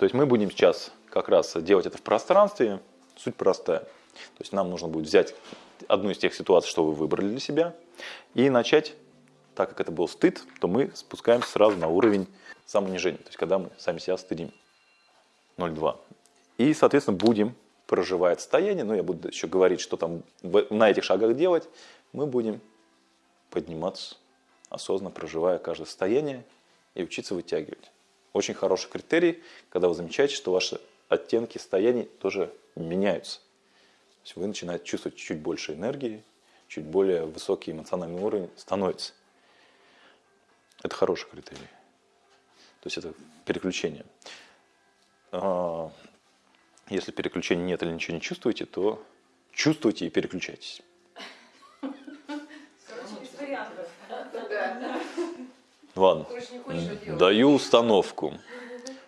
То есть мы будем сейчас как раз делать это в пространстве. Суть простая. То есть нам нужно будет взять одну из тех ситуаций, что вы выбрали для себя, и начать, так как это был стыд, то мы спускаемся сразу на уровень самоунижения. То есть когда мы сами себя стыдим. 0,2. И, соответственно, будем проживая состояние, ну я буду еще говорить, что там на этих шагах делать, мы будем подниматься, осознанно проживая каждое состояние и учиться вытягивать. Очень хороший критерий, когда вы замечаете, что ваши оттенки состояний тоже меняются. То есть вы начинаете чувствовать чуть больше энергии, чуть более высокий эмоциональный уровень становится. Это хороший критерий. То есть это переключение. А, если переключения нет или ничего не чувствуете, то чувствуйте и переключайтесь. Ладно, даю установку.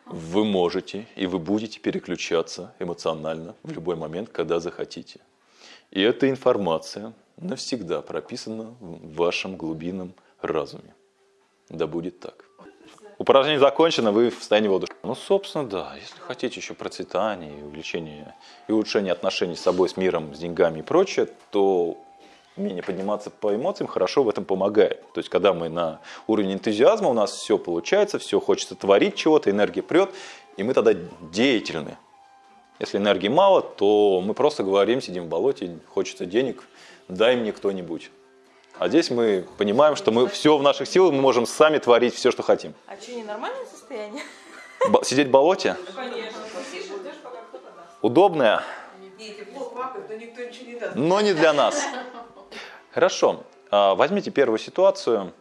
Вы можете и вы будете переключаться эмоционально в любой момент, когда захотите. И эта информация навсегда прописана в вашем глубинном разуме. Да будет так. Упражнение закончено, вы в состоянии воодушевления. Ну, собственно, да. Если хотите еще процветания и увеличения и улучшения отношений с собой, с миром, с деньгами и прочее, то умение подниматься по эмоциям хорошо в этом помогает. То есть, когда мы на уровне энтузиазма, у нас все получается, все хочется творить чего-то, энергия прет, и мы тогда деятельны. Если энергии мало, то мы просто говорим, сидим в болоте, хочется денег, дай мне кто-нибудь. А здесь мы понимаем, что мы все в наших силах, мы можем сами творить все, что хотим. А что, не нормальное состояние? Б сидеть в болоте? Конечно. Удобное? Но не для нас. Хорошо. А, возьмите первую ситуацию,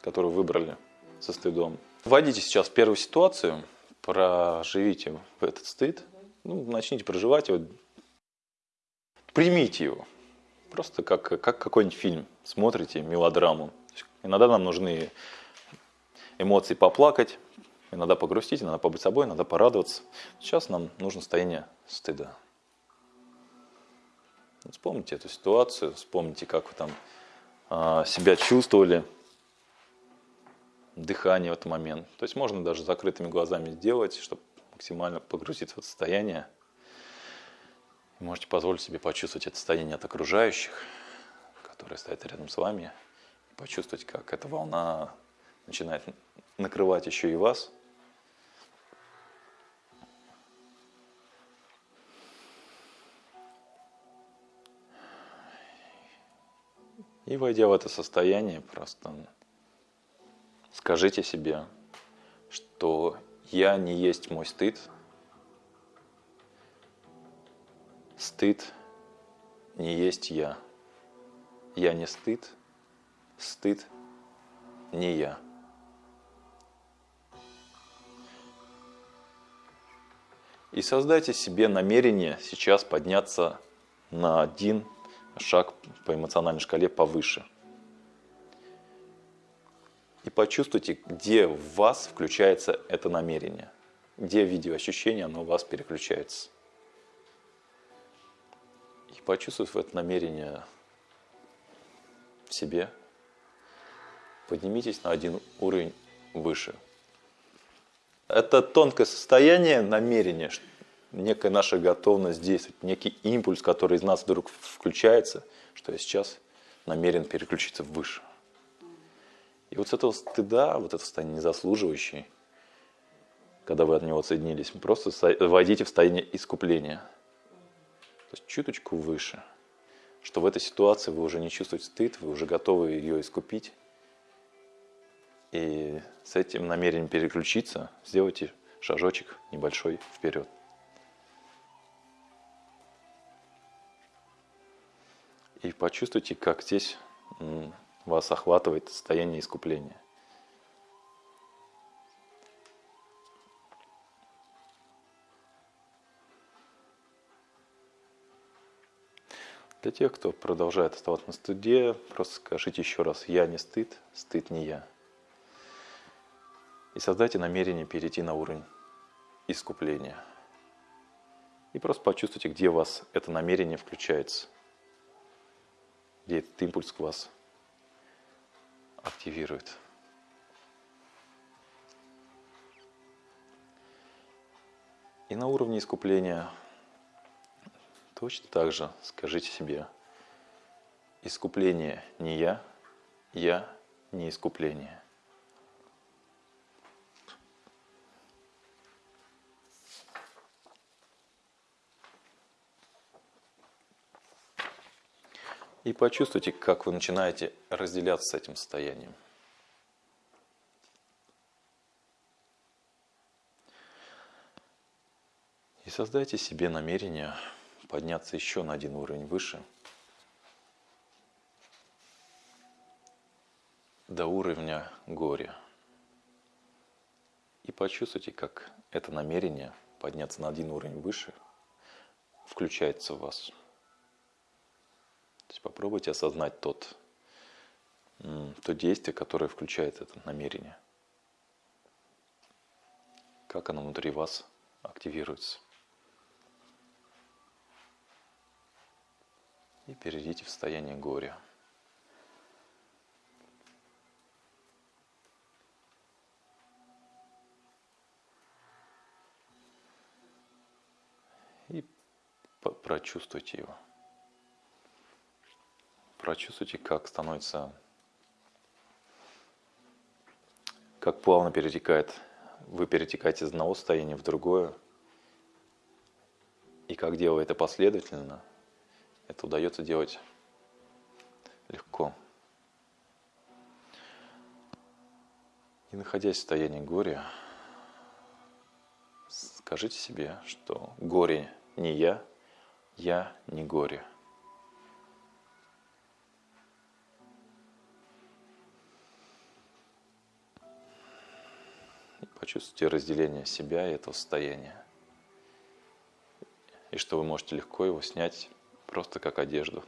которую выбрали со стыдом. Вводите сейчас первую ситуацию, проживите этот стыд, ну, начните проживать его, примите его. Просто как, как какой-нибудь фильм. Смотрите мелодраму. Иногда нам нужны эмоции поплакать, иногда погрустить, иногда побыть собой, иногда порадоваться. Сейчас нам нужно состояние стыда. Вспомните эту ситуацию, вспомните, как вы там а, себя чувствовали, дыхание в этот момент. То есть можно даже закрытыми глазами сделать, чтобы максимально погрузиться в это состояние. Можете позволить себе почувствовать это состояние от окружающих, которые стоят рядом с вами, и почувствовать, как эта волна начинает накрывать еще и вас. И войдя в это состояние, просто скажите себе, что я не есть мой стыд, Стыд не есть я. Я не стыд, стыд не я. И создайте себе намерение сейчас подняться на один шаг по эмоциональной шкале повыше. И почувствуйте, где в вас включается это намерение, где в виде ощущения оно у вас переключается почувствовав это намерение в себе, поднимитесь на один уровень выше. Это тонкое состояние намерения, некая наша готовность действовать, некий импульс, который из нас вдруг включается, что я сейчас намерен переключиться выше. И вот с этого стыда, вот это состояние незаслуживающее, когда вы от него отсоединились, просто войдите в состояние искупления – то есть чуточку выше, что в этой ситуации вы уже не чувствуете стыд, вы уже готовы ее искупить. И с этим намерением переключиться, сделайте шажочек небольшой вперед. И почувствуйте, как здесь вас охватывает состояние искупления. Для тех, кто продолжает оставаться на стыде, просто скажите еще раз «я не стыд, стыд не я». И создайте намерение перейти на уровень искупления. И просто почувствуйте, где у вас это намерение включается, где этот импульс вас активирует. И на уровне искупления точно так же скажите себе, искупление не я, я не искупление. И почувствуйте, как вы начинаете разделяться с этим состоянием. И создайте себе намерение подняться еще на один уровень выше, до уровня горя. И почувствуйте, как это намерение подняться на один уровень выше включается в вас. То есть попробуйте осознать тот, то действие, которое включает это намерение. Как оно внутри вас активируется. И перейдите в состояние горя. И прочувствуйте его прочувствуйте, как становится, как плавно перетекает, вы перетекаете из одного состояния в другое, и как делая это последовательно, это удается делать легко. И находясь в состоянии горя, скажите себе, что горе не я, я не горе. Почувствуйте разделение себя и этого состояния. И что вы можете легко его снять просто как одежду.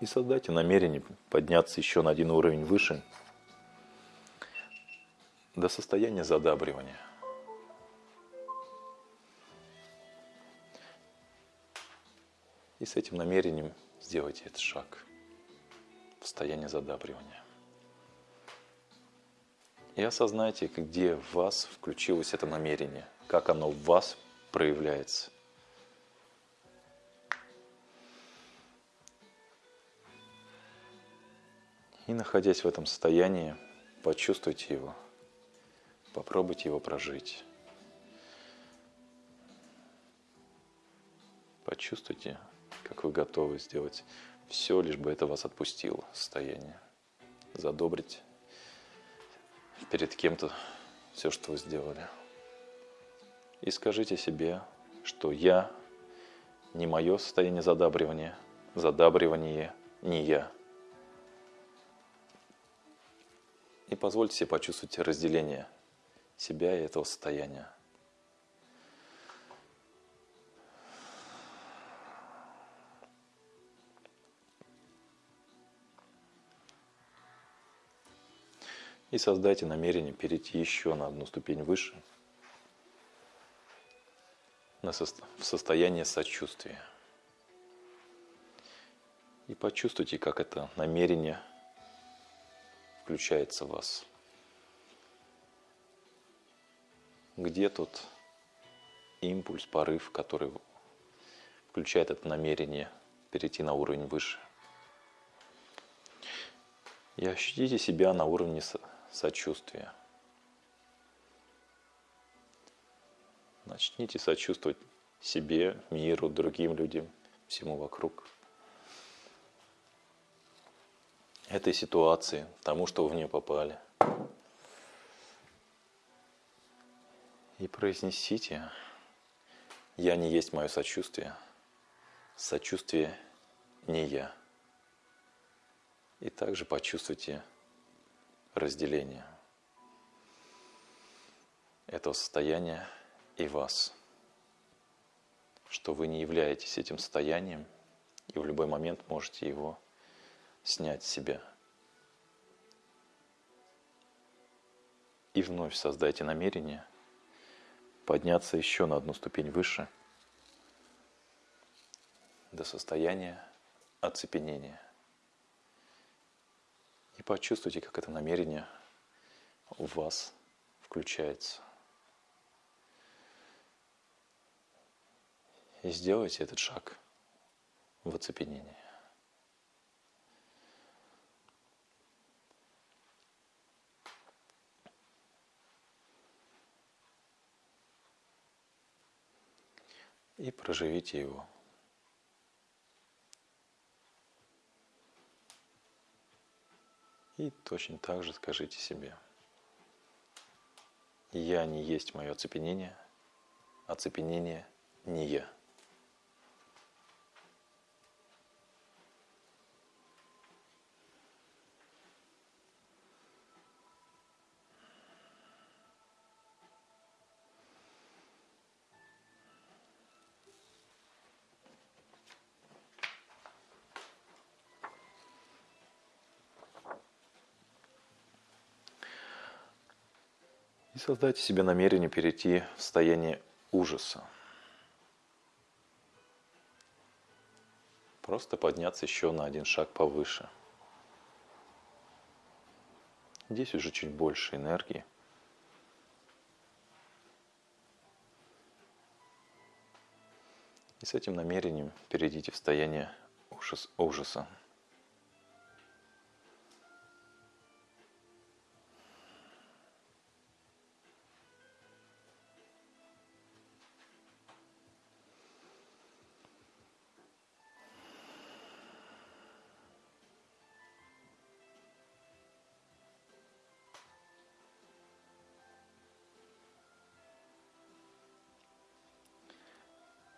И создайте намерение подняться еще на один уровень выше до состояния задабривания – И с этим намерением сделайте этот шаг в состояние задабривания. И осознайте, где в вас включилось это намерение, как оно в вас проявляется. И находясь в этом состоянии, почувствуйте его, попробуйте его прожить. Почувствуйте, как вы готовы сделать все, лишь бы это вас отпустило состояние, задобрить перед кем-то все, что вы сделали. И скажите себе, что я не мое состояние задабривания, задабривание не я. И позвольте себе почувствовать разделение себя и этого состояния. И создайте намерение перейти еще на одну ступень выше, в состояние сочувствия. И почувствуйте, как это намерение включается в вас. Где тот импульс, порыв, который включает это намерение перейти на уровень выше. И ощутите себя на уровне сочувствия. Начните сочувствовать себе, миру, другим людям, всему вокруг. Этой ситуации, тому, что в нее попали. И произнесите, я не есть мое сочувствие, сочувствие не я. И также почувствуйте разделения этого состояния и вас, что вы не являетесь этим состоянием и в любой момент можете его снять с себя. И вновь создайте намерение подняться еще на одну ступень выше до состояния оцепенения – почувствуйте, как это намерение у вас включается. И сделайте этот шаг в оцепенении. И проживите его. И точно так же скажите себе. Я не есть мое оцепенение, оцепенение не я. И создайте себе намерение перейти в состояние ужаса. Просто подняться еще на один шаг повыше. Здесь уже чуть больше энергии. И с этим намерением перейдите в состояние ужас, ужаса.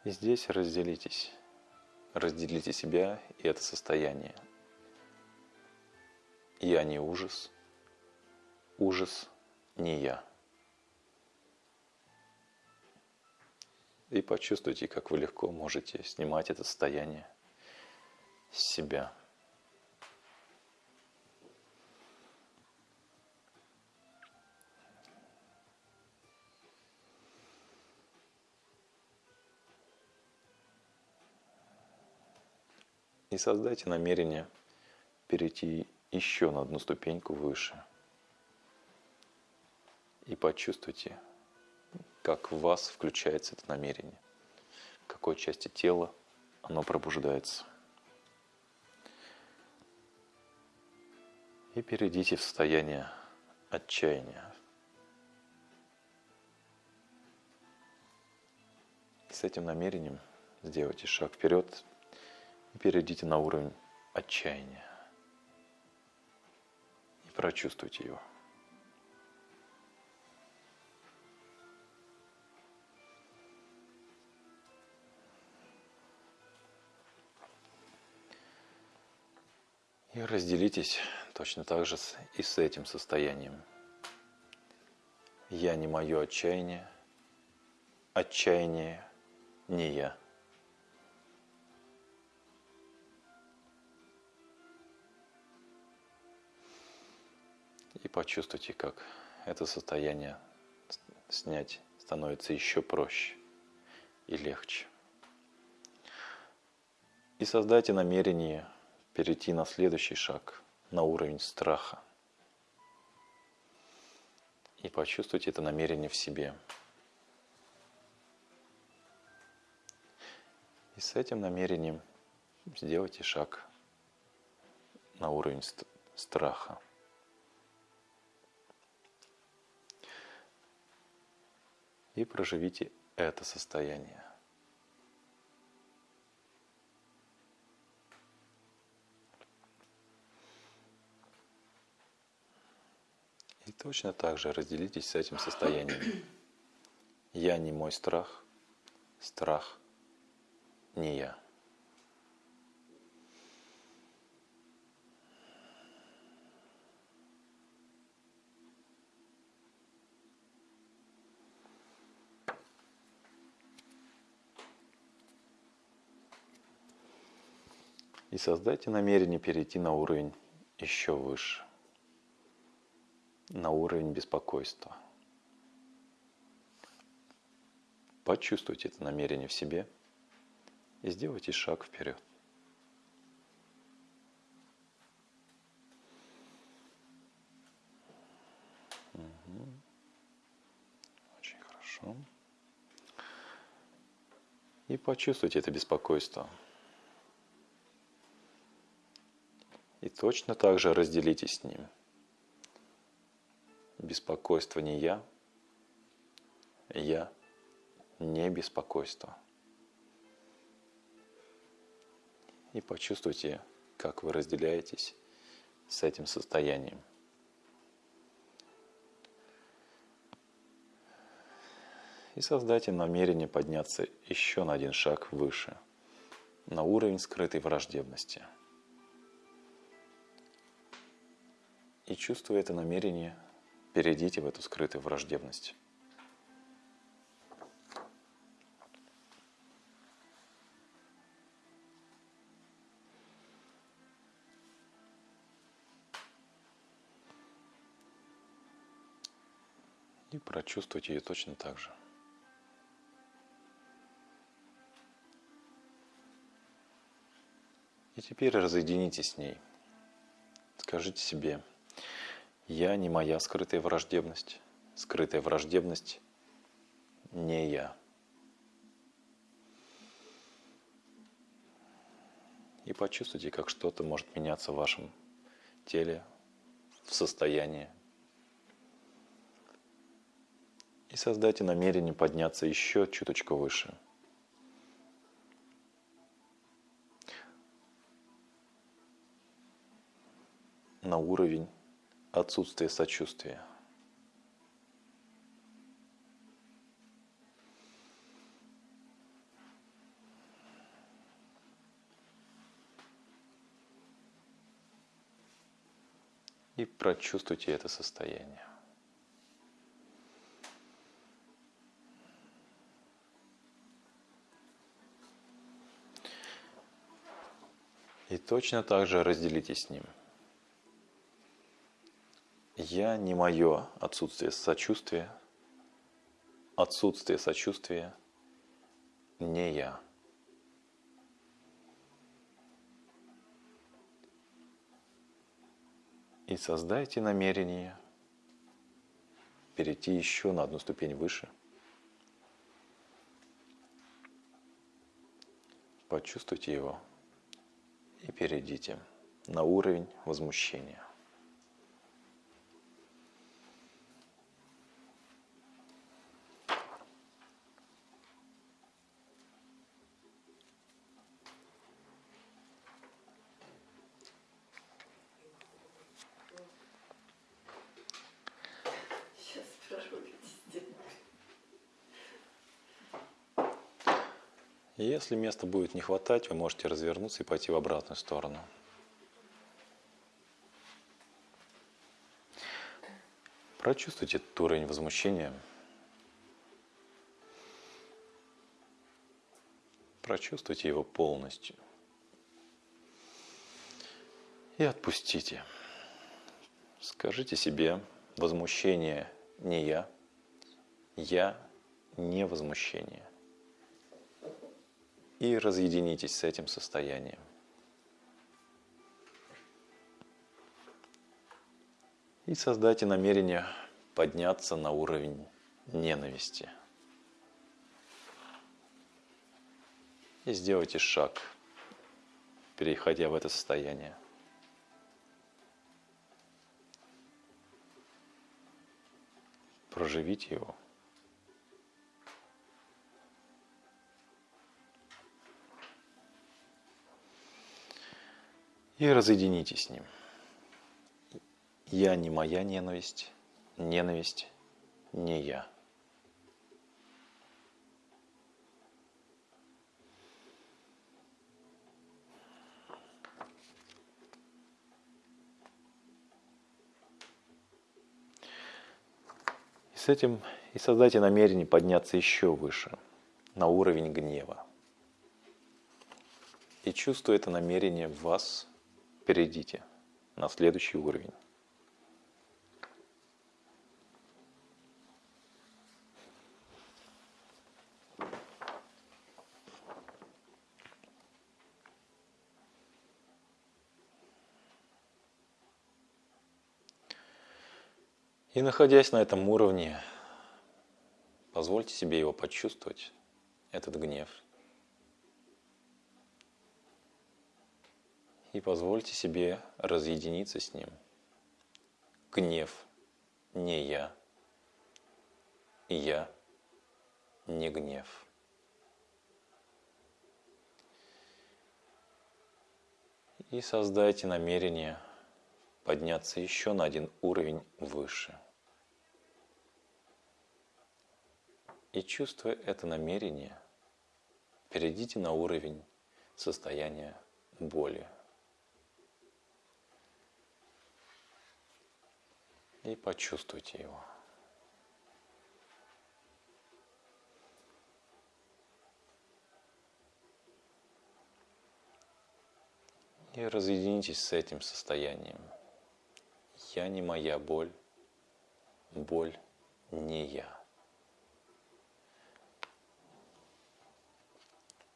И здесь разделитесь. Разделите себя и это состояние. Я не ужас. Ужас не я. И почувствуйте, как вы легко можете снимать это состояние с себя. И создайте намерение перейти еще на одну ступеньку выше. И почувствуйте, как в вас включается это намерение, в какой части тела оно пробуждается. И перейдите в состояние отчаяния. И с этим намерением сделайте шаг вперед и перейдите на уровень отчаяния. И прочувствуйте его. И разделитесь точно так же и с этим состоянием. Я не мое отчаяние, отчаяние не я. И почувствуйте, как это состояние снять становится еще проще и легче. И создайте намерение перейти на следующий шаг, на уровень страха. И почувствуйте это намерение в себе. И с этим намерением сделайте шаг на уровень страха. И проживите это состояние. И точно так же разделитесь с этим состоянием. Я не мой страх, страх не я. и создайте намерение перейти на уровень еще выше, на уровень беспокойства. Почувствуйте это намерение в себе и сделайте шаг вперед. Очень хорошо. И почувствуйте это беспокойство. И точно так же разделите с ним. Беспокойство не я, я не беспокойство. И почувствуйте, как вы разделяетесь с этим состоянием. И создайте намерение подняться еще на один шаг выше, на уровень скрытой враждебности. И чувствуя это намерение, перейдите в эту скрытую враждебность. И прочувствуйте ее точно так же. И теперь разъединитесь с ней. Скажите себе, я не моя скрытая враждебность. Скрытая враждебность не я. И почувствуйте, как что-то может меняться в вашем теле, в состоянии. И создайте намерение подняться еще чуточку выше. На уровень отсутствия сочувствия. И прочувствуйте это состояние. И точно так же разделитесь с ним. Я не мое отсутствие сочувствия, отсутствие сочувствия не я. И создайте намерение перейти еще на одну ступень выше. Почувствуйте его и перейдите на уровень возмущения. Если места будет не хватать, вы можете развернуться и пойти в обратную сторону. Прочувствуйте этот уровень возмущения. Прочувствуйте его полностью. И отпустите. Скажите себе, возмущение не я, я не возмущение и разъединитесь с этим состоянием. И создайте намерение подняться на уровень ненависти. И сделайте шаг, переходя в это состояние. Проживите его. И разъединитесь с ним. Я не моя ненависть, ненависть не я. И с этим и создайте намерение подняться еще выше, на уровень гнева. И чувствуя это намерение в вас, перейдите на следующий уровень. И находясь на этом уровне, позвольте себе его почувствовать, этот гнев. И позвольте себе разъединиться с ним. Гнев не я, и я не гнев. И создайте намерение подняться еще на один уровень выше. И чувствуя это намерение, перейдите на уровень состояния боли. И почувствуйте его. И разъединитесь с этим состоянием. Я не моя боль, боль не я.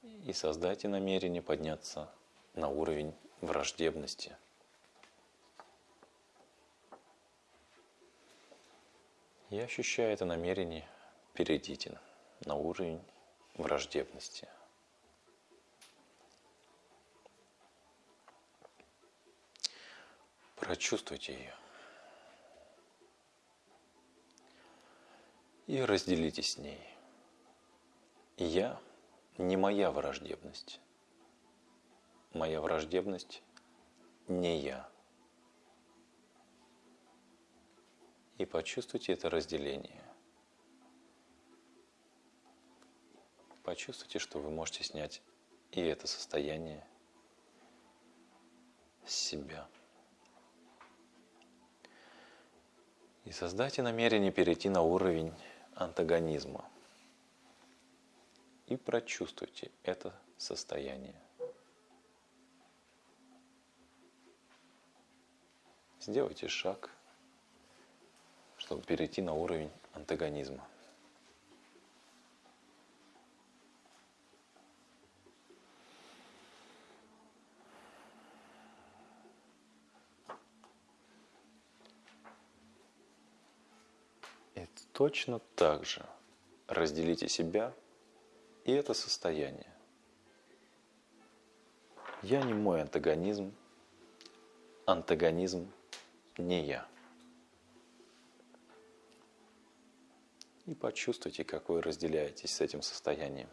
И создайте намерение подняться на уровень враждебности. И ощущая это намерение, перейдите на уровень враждебности – Прочувствуйте ее. И разделитесь с ней. Я не моя враждебность. Моя враждебность не я. И почувствуйте это разделение. Почувствуйте, что вы можете снять и это состояние с себя. И создайте намерение перейти на уровень антагонизма. И прочувствуйте это состояние. Сделайте шаг, чтобы перейти на уровень антагонизма. Точно так же разделите себя и это состояние. Я не мой антагонизм, антагонизм не я. И почувствуйте, как вы разделяетесь с этим состоянием.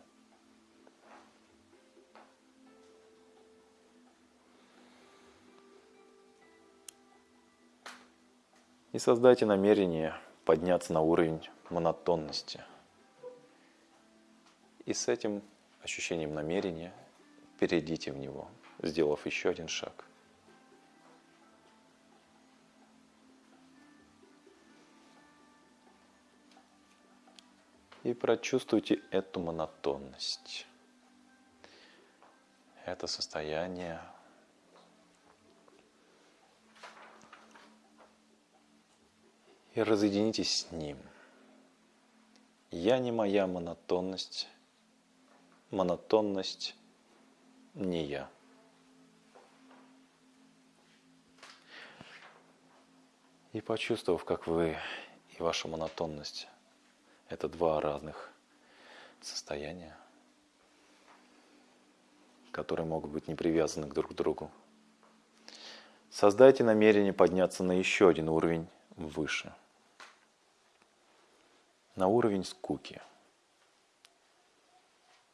И создайте намерение подняться на уровень монотонности. И с этим ощущением намерения перейдите в него, сделав еще один шаг. И прочувствуйте эту монотонность. Это состояние и разъединитесь с Ним. Я не моя монотонность, монотонность не я. И почувствовав, как вы и ваша монотонность – это два разных состояния, которые могут быть не привязаны друг к другу, создайте намерение подняться на еще один уровень выше – на уровень скуки.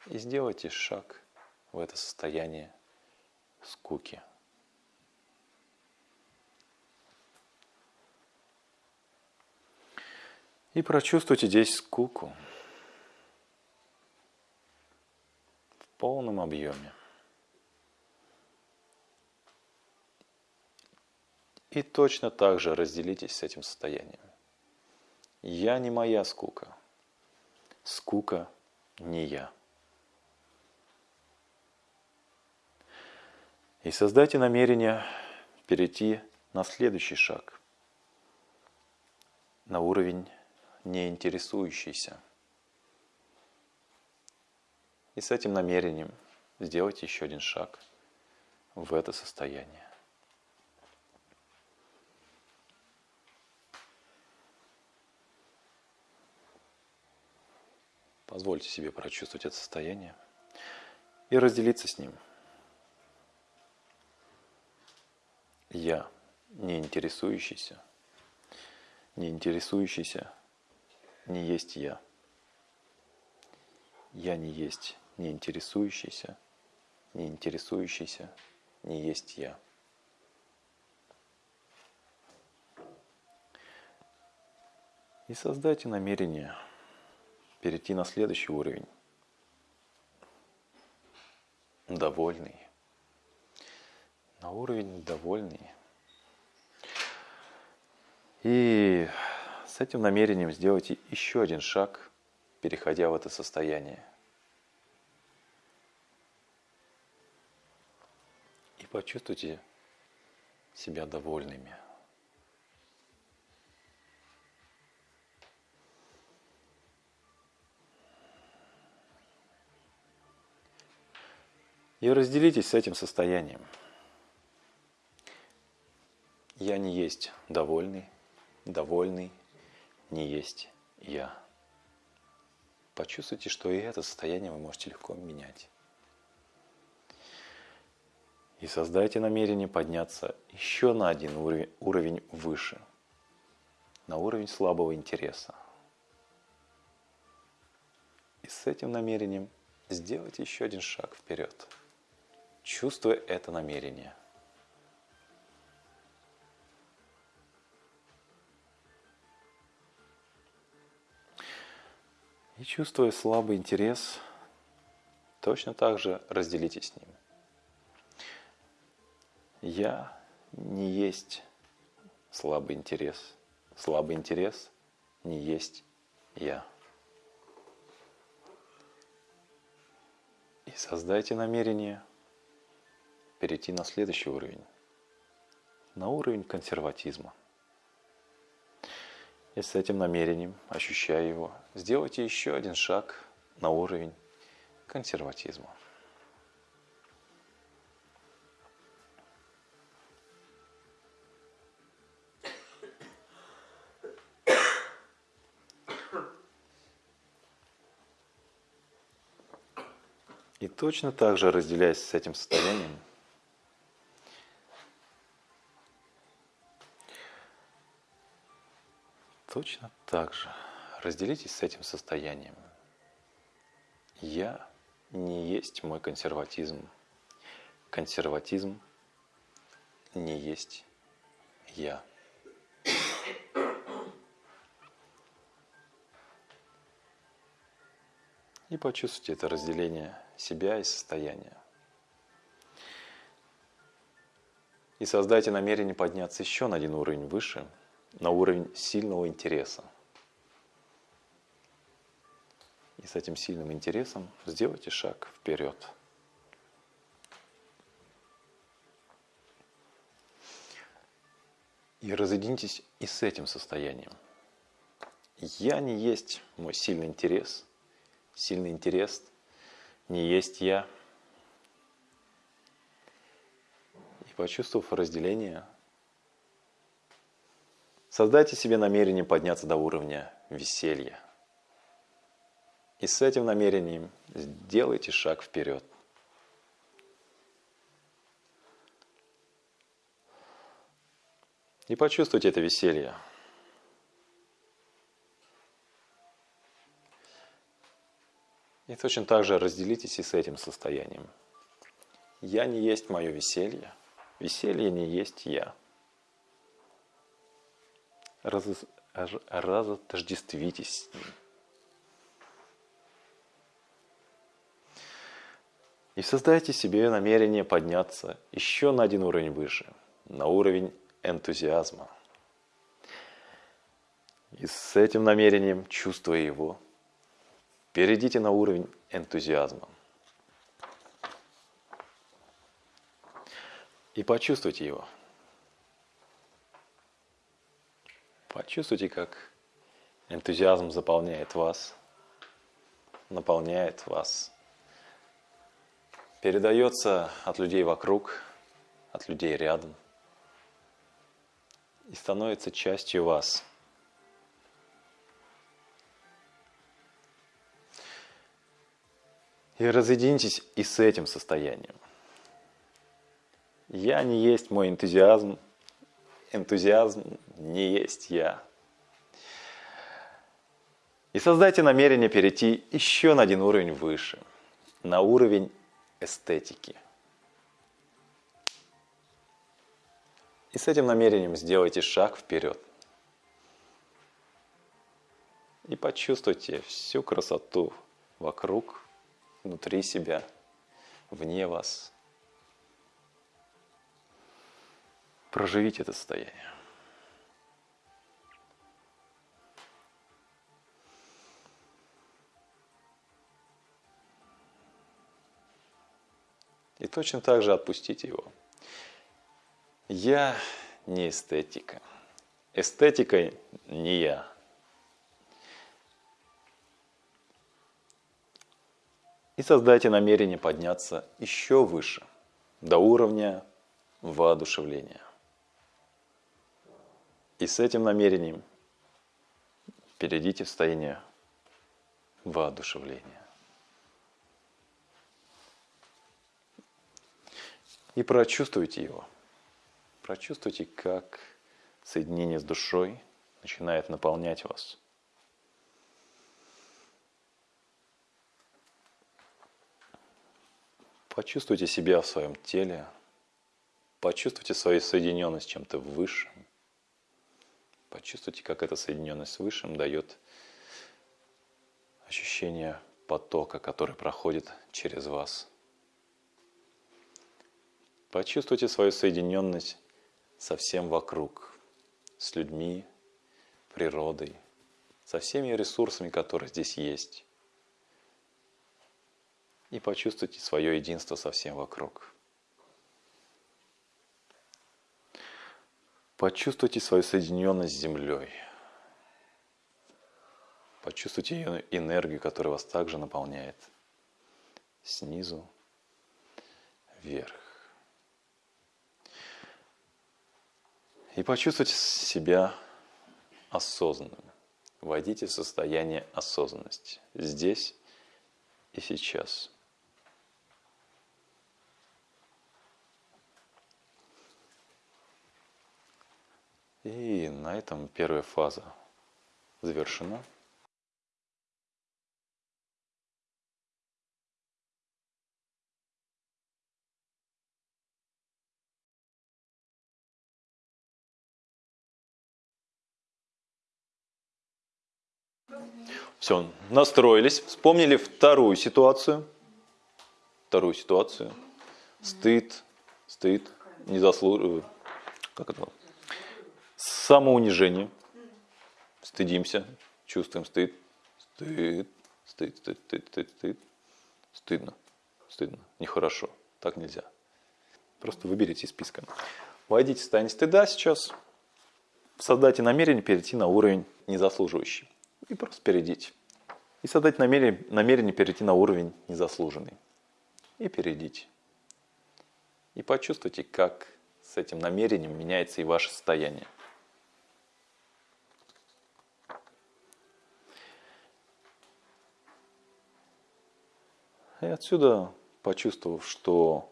И сделайте шаг в это состояние скуки. И прочувствуйте здесь скуку в полном объеме. И точно так же разделитесь с этим состоянием. Я не моя скука. Скука не я. И создайте намерение перейти на следующий шаг, на уровень неинтересующийся. И с этим намерением сделайте еще один шаг в это состояние. Позвольте себе прочувствовать это состояние и разделиться с ним. Я, не интересующийся, не интересующийся, не есть я. Я не есть не интересующийся, не интересующийся, не есть я. И создайте намерение перейти на следующий уровень. Довольный. На уровень довольный. И с этим намерением сделайте еще один шаг, переходя в это состояние. И почувствуйте себя довольными. И разделитесь с этим состоянием. Я не есть довольный, довольный не есть я. Почувствуйте, что и это состояние вы можете легко менять. И создайте намерение подняться еще на один уровень, уровень выше, на уровень слабого интереса. И с этим намерением сделайте еще один шаг вперед чувствуя это намерение. И чувствуя слабый интерес, точно так же разделитесь с ним. Я не есть слабый интерес. Слабый интерес не есть я. И создайте намерение – перейти на следующий уровень, на уровень консерватизма. И с этим намерением, ощущая его, сделайте еще один шаг на уровень консерватизма. И точно так же, разделяясь с этим состоянием, Точно так же разделитесь с этим состоянием. Я не есть мой консерватизм. Консерватизм не есть я. И почувствуйте это разделение себя и состояния. И создайте намерение подняться еще на один уровень выше – на уровень сильного интереса. И с этим сильным интересом сделайте шаг вперед. И разъединитесь и с этим состоянием. Я не есть мой сильный интерес. Сильный интерес не есть я. И почувствовав разделение, Создайте себе намерение подняться до уровня веселья. И с этим намерением сделайте шаг вперед. И почувствуйте это веселье. И точно так же разделитесь и с этим состоянием. Я не есть мое веселье, веселье не есть я раз, разотождествитесь с ним. И создайте себе намерение подняться еще на один уровень выше, на уровень энтузиазма. И с этим намерением, чувствуя его, перейдите на уровень энтузиазма. И почувствуйте его – Почувствуйте, как энтузиазм заполняет вас, наполняет вас, передается от людей вокруг, от людей рядом и становится частью вас. И разъединитесь и с этим состоянием. Я не есть мой энтузиазм, энтузиазм не есть я. И создайте намерение перейти еще на один уровень выше, на уровень эстетики. И с этим намерением сделайте шаг вперед. И почувствуйте всю красоту вокруг, внутри себя, вне вас. Проживите это состояние. И точно так же отпустите его. Я не эстетика. Эстетика не я. И создайте намерение подняться еще выше, до уровня воодушевления. И с этим намерением перейдите в состояние воодушевления. И прочувствуйте его. Прочувствуйте, как соединение с душой начинает наполнять вас. Почувствуйте себя в своем теле. Почувствуйте свою соединенность с чем-то высшим. Почувствуйте, как эта соединенность с Высшим дает ощущение потока, который проходит через вас. Почувствуйте свою соединенность со всем вокруг, с людьми, природой, со всеми ресурсами, которые здесь есть. И почувствуйте свое единство со всем вокруг. Почувствуйте свою соединенность с Землей. Почувствуйте ее энергию, которая вас также наполняет. Снизу вверх. И почувствуйте себя осознанным. Войдите в состояние осознанности здесь и сейчас. И на этом первая фаза завершена. Все, настроились, вспомнили вторую ситуацию. Вторую ситуацию. Стыд, стыд, не заслуживаю. Как это? Самоунижение. Стыдимся, чувствуем стыд. Стыд, стыд, стыд, стыд, стыд, стыд. Стыдно, стыдно, нехорошо. Так нельзя. Просто выберите из списка. Войдите в состояние стыда сейчас. Создайте намерение перейти на уровень незаслуживающий. И просто перейдите. И создать намерение, намерение перейти на уровень незаслуженный. И перейдите. И почувствуйте, как с этим намерением меняется и ваше состояние. И отсюда, почувствовав, что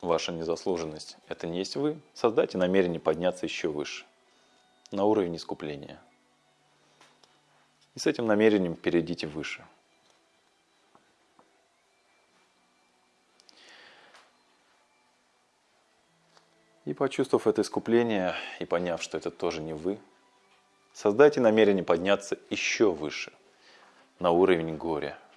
ваша незаслуженность – это не есть вы, создайте намерение подняться еще выше, на уровень искупления. И с этим намерением перейдите выше. И почувствовав это искупление и поняв, что это тоже не вы, создайте намерение подняться еще выше, на уровень горя –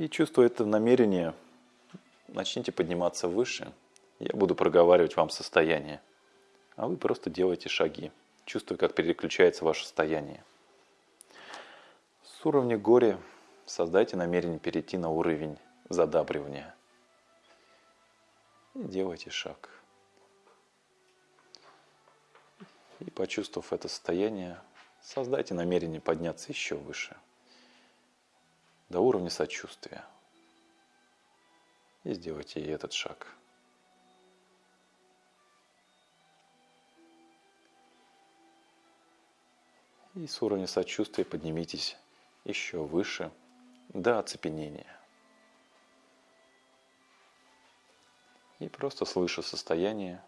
И чувствуя это намерение, начните подниматься выше. Я буду проговаривать вам состояние. А вы просто делайте шаги, чувствуя, как переключается ваше состояние. С уровня горя создайте намерение перейти на уровень задабривания. И делайте шаг. И почувствовав это состояние, создайте намерение подняться еще выше – до уровня сочувствия. И сделайте и этот шаг. И с уровня сочувствия поднимитесь еще выше до оцепенения. И просто слыша состояние,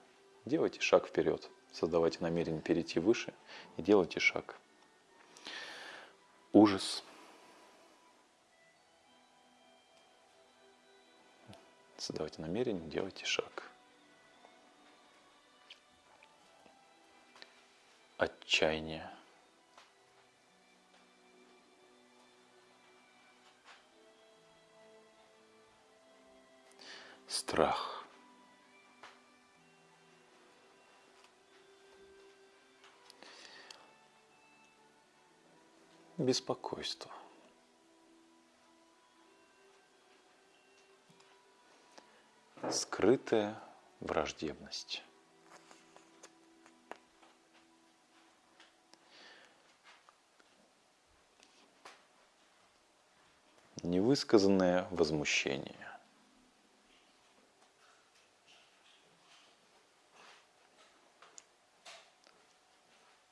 делайте шаг вперед. Создавайте намерение перейти выше и делайте шаг. Ужас. Создавайте намерение, делайте шаг. Отчаяние. Страх. Беспокойство. Скрытая враждебность. Невысказанное возмущение.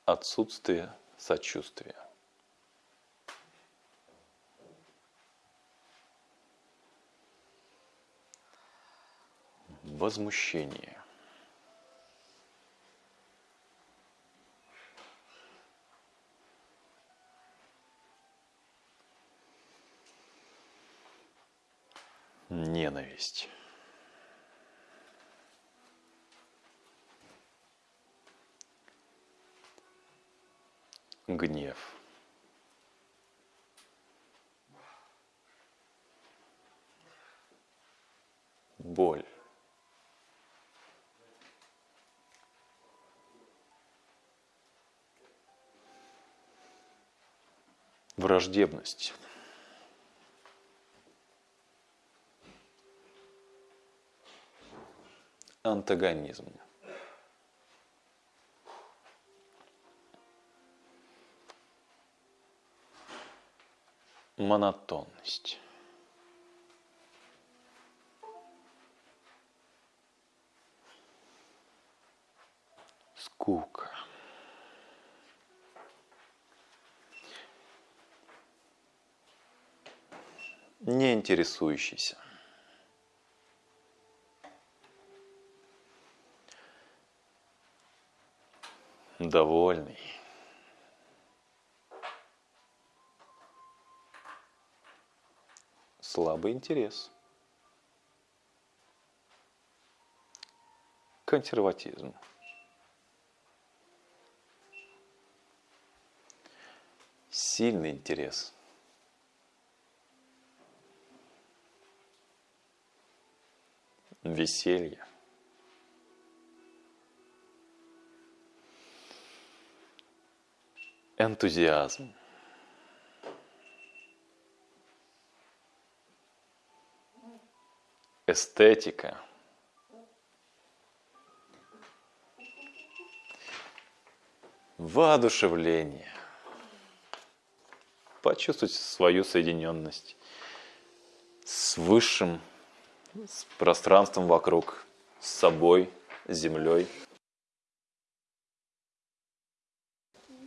Отсутствие сочувствия. Возмущение. Ненависть. Гнев. Боль. Враждебность. Антагонизм. Монотонность. Скука. Не интересующийся. Довольный. Слабый интерес. Консерватизм. Сильный интерес. Веселье. Энтузиазм. Эстетика. Воодушевление. Почувствуйте свою соединенность с высшим, с пространством вокруг, с собой, с землей.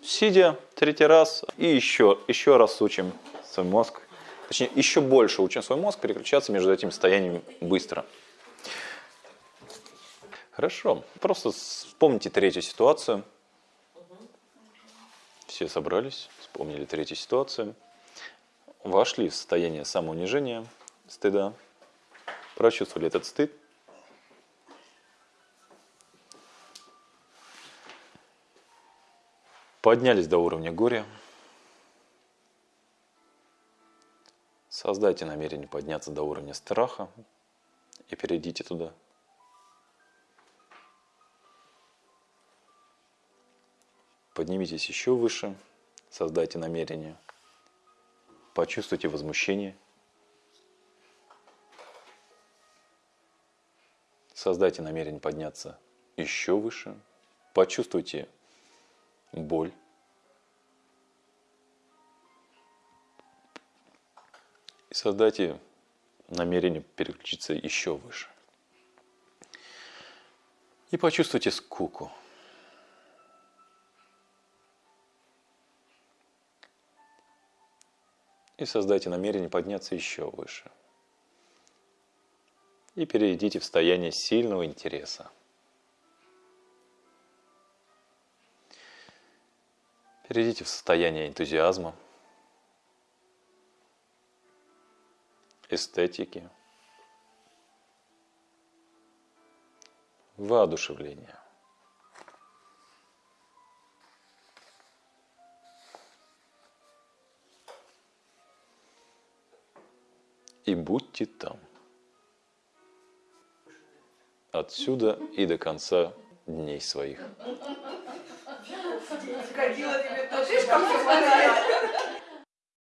Сидя третий раз и еще, еще раз учим свой мозг, точнее еще больше учим свой мозг переключаться между этими состояниями быстро. Хорошо, просто вспомните третью ситуацию. Все собрались, вспомнили третью ситуацию, вошли в состояние самоунижения, стыда, прочувствовали этот стыд, Поднялись до уровня горя. Создайте намерение подняться до уровня страха и перейдите туда. Поднимитесь еще выше, создайте намерение, почувствуйте возмущение, создайте намерение подняться еще выше, почувствуйте боль. И создайте намерение переключиться еще выше. И почувствуйте скуку. И создайте намерение подняться еще выше. И перейдите в состояние сильного интереса. Перейдите в состояние энтузиазма, эстетики, воодушевления. И будьте там. Отсюда и до конца дней своих. Сходила тебе тоже.